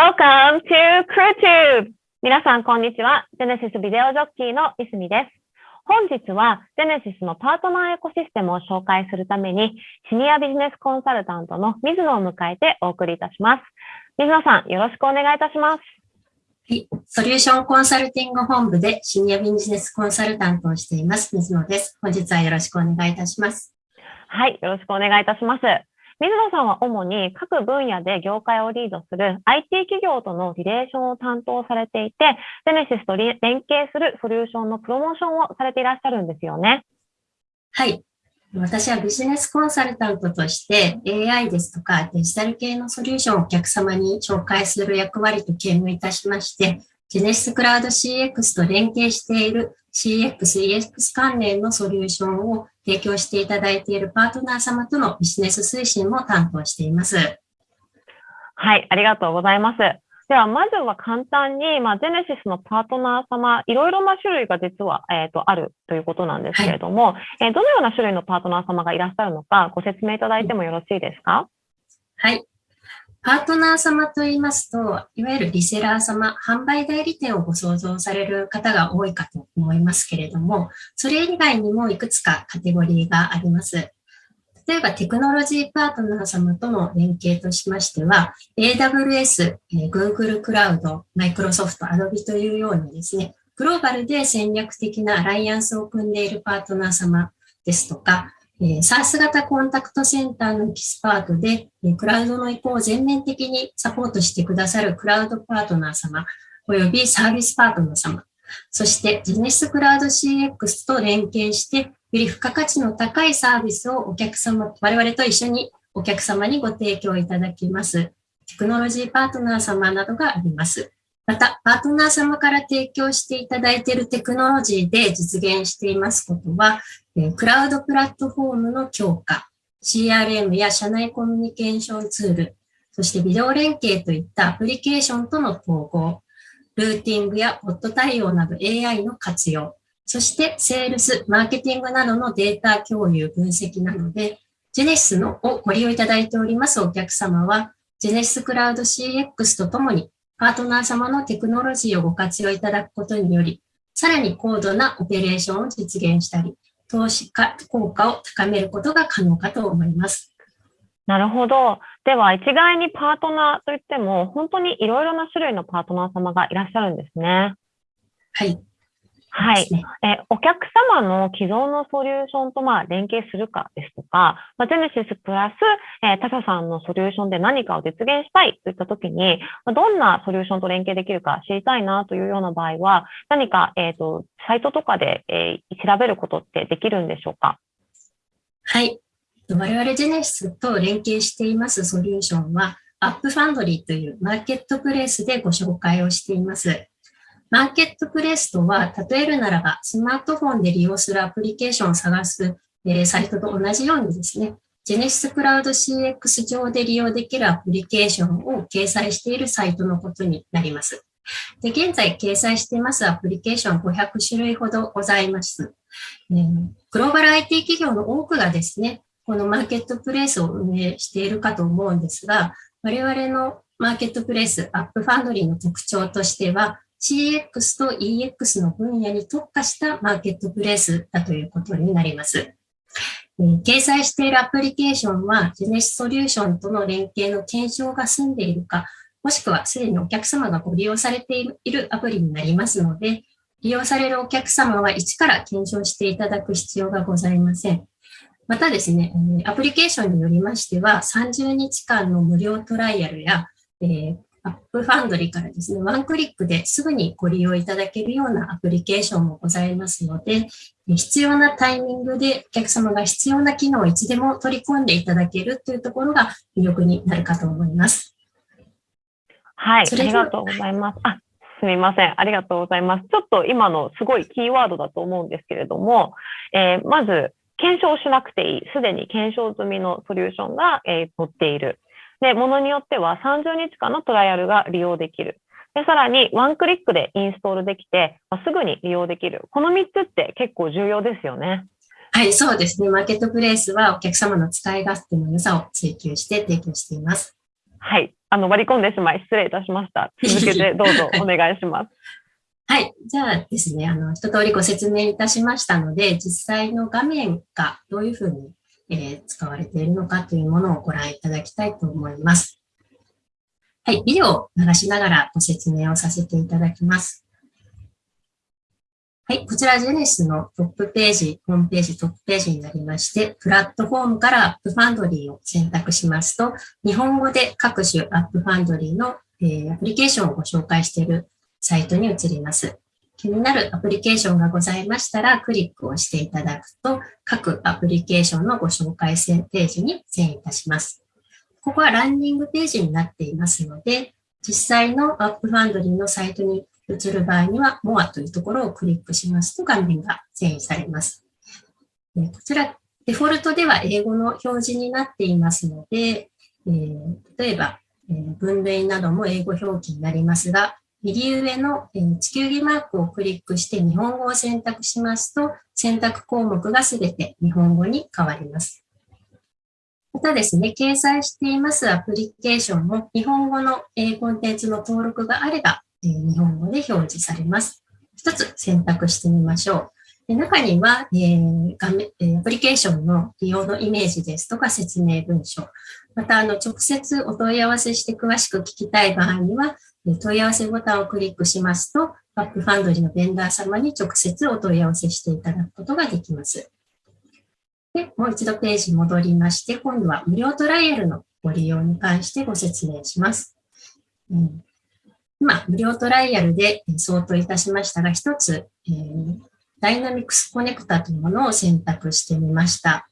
Welcome to CrewTube! 皆さん、こんにちは。ジェネシスビデオジョッキーのいすみです。本日は、ジェネシスのパートナーエコシステムを紹介するために、シニアビジネスコンサルタントの水野を迎えてお送りいたします。水野さん、よろしくお願いいたします。はい。ソリューションコンサルティング本部でシニアビジネスコンサルタントをしています、水野です。本日はよろしくお願いいたします。はい。よろしくお願いいたします。水野さんは主に各分野で業界をリードする IT 企業とのリレーションを担当されていて、ゼネシスと連携するソリューションのプロモーションをされていらっしゃるんですよね。はい。私はビジネスコンサルタントとして AI ですとかデジタル系のソリューションをお客様に紹介する役割と兼務いたしまして、ジェネシスクラウド CX と連携している CX、EX 関連のソリューションを提供していただいているパートナー様とのビジネス推進も担当しています。はい、ありがとうございます。では、まずは簡単に、まあ、ジェネシスのパートナー様、いろいろな種類が実は、えーと、あるということなんですけれども、はい、えー、どのような種類のパートナー様がいらっしゃるのか、ご説明いただいてもよろしいですか？はい。パートナー様と言いますと、いわゆるリセラー様、販売代理店をご想像される方が多いかと思いますけれども、それ以外にもいくつかカテゴリーがあります。例えばテクノロジーパートナー様との連携としましては、AWS、Google Cloud、Microsoft、Adobe というようにですね、グローバルで戦略的なアライアンスを組んでいるパートナー様ですとか、えー、SARS 型コンタクトセンターのエキスパートで、えクラウドの移行を全面的にサポートしてくださるクラウドパートナー様、およびサービスパートナー様、そしてジェネシスクラウド CX と連携して、より付加価値の高いサービスをお客様、我々と一緒にお客様にご提供いただきます。テクノロジーパートナー様などがあります。また、パートナー様から提供していただいているテクノロジーで実現していますことは、クラウドプラットフォームの強化、CRM や社内コミュニケーションツール、そしてビデオ連携といったアプリケーションとの統合、ルーティングやポット対応など AI の活用、そしてセールス、マーケティングなどのデータ共有、分析などで、ジェネシスのをご利用いただいておりますお客様は、ジェネシスクラウド CX とともにパートナー様のテクノロジーをご活用いただくことにより、さらに高度なオペレーションを実現したり、投資化効果を高めることが可能かと思います。なるほど。では、一概にパートナーといっても、本当にいろいろな種類のパートナー様がいらっしゃるんですね。はい。はい。えお客様の既存のソリューションとまあ連携するかですとか、まあ、 Genesys プラス、えー、他社さんのソリューションで何かを実現したいといったときに、まあ、どんなソリューションと連携できるか知りたいなというような場合は、何か、えっ、ー、と、サイトとかで、えー、調べることってできるんでしょうか？はい。我々 Genesys と連携していますソリューションは、 AppFoundry というマーケットプレイスでご紹介をしています。マーケットプレイスとは、例えるならば、スマートフォンで利用するアプリケーションを探す、えサイトと同じようにですね、ジェネシスクラウド CX 上で利用できるアプリケーションを掲載しているサイトのことになります。で現在掲載していますアプリケーション500種類ほどございます。え、グローバル IT 企業の多くがですね、このマーケットプレイスを運営しているかと思うんですが、我々のマーケットプレイス、アップファンドリーの特徴としては、CX と EX の分野に特化したマーケットプレイスだということになります。掲載しているアプリケーションは、ジェネシスソリューションとの連携の検証が済んでいるか、もしくはすでにお客様がご利用されているアプリになりますので、利用されるお客様は一から検証していただく必要がございません。またですね、アプリケーションによりましては、30日間の無料トライアルや、えー、 AppFoundry からですね、ワンクリックですぐにご利用いただけるようなアプリケーションもございますので、必要なタイミングでお客様が必要な機能をいつでも取り込んでいただけるというところが魅力になるかと思います。はい、ありがとうございます。あすみません。ありがとうございます。ちょっと今のすごいキーワードだと思うんですけれども、えー、まず、検証しなくていい、すでに検証済みのソリューションが、えー、載っている。で、ものによっては30日間のトライアルが利用できる。で、さらにワンクリックでインストールできて、まあ、すぐに利用できる。この3つって結構重要ですよね。はい、そうですね。マーケットプレイスはお客様の使い勝手の良さを追求して提供しています。はい。あの、割り込んでしまい失礼いたしました。続けて どうぞお願いします。はい。じゃあですね、あの、一通りご説明いたしましたので、実際の画面がどういうふうに、えー、使われているのかというものをご覧いただきたいと思います。はい。ビデオを流しながらご説明をさせていただきます。はい。こちら、 Genesys のトップページ、ホームページ、トップページになりまして、プラットフォームから AppFoundry を選択しますと、日本語で各種 AppFoundry の、えー、アプリケーションをご紹介しているサイトに移ります。気になるアプリケーションがございましたら、クリックをしていただくと、各アプリケーションのご紹介ページに遷移いたします。ここはランディングページになっていますので、実際の AppFoundry のサイトに移る場合には、 More というところをクリックしますと画面が遷移されます。こちら、デフォルトでは英語の表示になっていますので、え、例えば、え、分類なども英語表記になりますが、右上の地球儀マークをクリックして日本語を選択しますと、選択項目がすべて日本語に変わります。またですね、掲載していますアプリケーションも日本語のコンテンツの登録があれば、日本語で表示されます。一つ選択してみましょう。中には、え、画面アプリケーションの利用のイメージですとか説明文書、またあの直接お問い合わせして詳しく聞きたい場合には、問い合わせボタンをクリックしますと、バックファンドリーのベンダー様に直接お問い合わせしていただくことができます。で、もう一度ページ戻りまして、今度は無料トライアルのご利用に関してご説明します。うん、今、無料トライアルで相当いたしましたが、一つ、えー、ダイナミクスコネクタというものを選択してみました。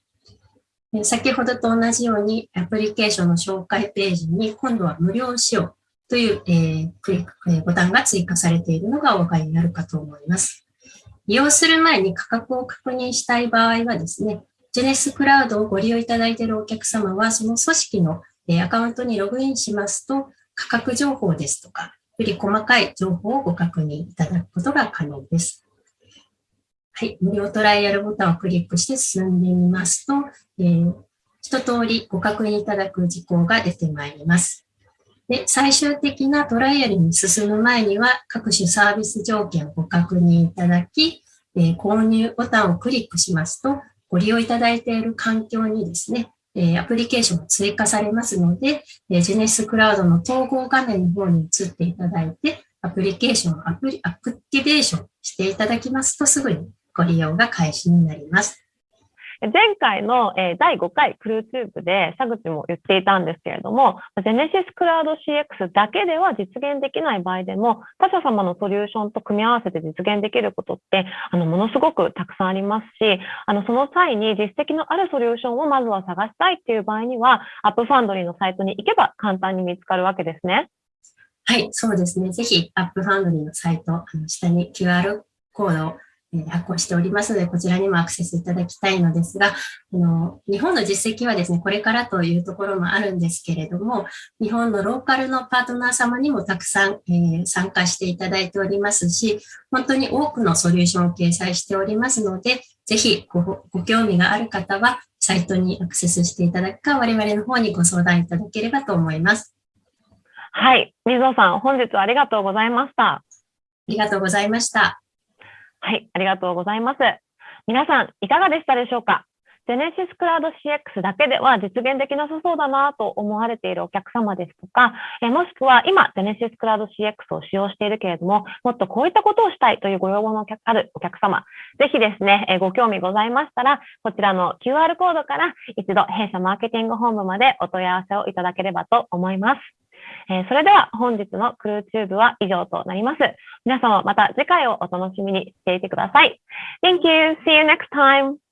先ほどと同じようにアプリケーションの紹介ページに今度は無料使用という、え、クリック、え、ボタンが追加されているのがお分かりになるかと思います。利用する前に価格を確認したい場合はですね、ジェネスクラウドをご利用いただいているお客様は、その組織の、アカウントにログインしますと、価格情報ですとか、より細かい情報をご確認いただくことが可能です。はい、無料トライアルボタンをクリックして進んでみますと、えー、一通りご確認いただく事項が出てまいります。で、最終的なトライアルに進む前には、各種サービス条件をご確認いただき、え購入ボタンをクリックしますと、ご利用いただいている環境にですね、えアプリケーションが追加されますので、え Genesys Cloud の統合画面の方に移っていただいて、アプリケーションをアプリアクティベーションしていただきますと、すぐにご利用が開始になります。前回の、え第5回クルーチューブで佐口も言っていたんですけれども、 Genesys Cloud CX だけでは実現できない場合でも、他社様のソリューションと組み合わせて実現できることって、あの、ものすごくたくさんありますし、あの、その際に実績のあるソリューションをまずは探したいっていう場合には、 AppFoundry のサイトに行けば簡単に見つかるわけですね。はい、そうですね。ぜひ、 AppFoundry のサイト、あの下に QR コードを発行しておりますので、こちらにもアクセスいただきたいのですが、あの日本の実績はですね、これからというところもあるんですけれども、日本のローカルのパートナー様にもたくさん、えー、参加していただいておりますし、本当に多くのソリューションを掲載しておりますので、ぜひごご興味がある方は、サイトにアクセスしていただくか、我々の方にご相談いただければと思います。はい。水野さん、本日はありがとうございました。ありがとうございました。はい、ありがとうございます。皆さん、いかがでしたでしょうか？ジェネシスクラウド CX だけでは実現できなさそうだなと思われているお客様ですとか、えもしくは今、ジェネシスクラウド CX を使用しているけれども、もっとこういったことをしたいというご要望のあるお客様、ぜひですね、えご興味ございましたら、こちらの QR コードから一度弊社マーケティング本部までお問い合わせをいただければと思います。えー、それでは本日のクルーチューブは以上となります。皆様また次回をお楽しみにしていてください。Thank you. See you next time.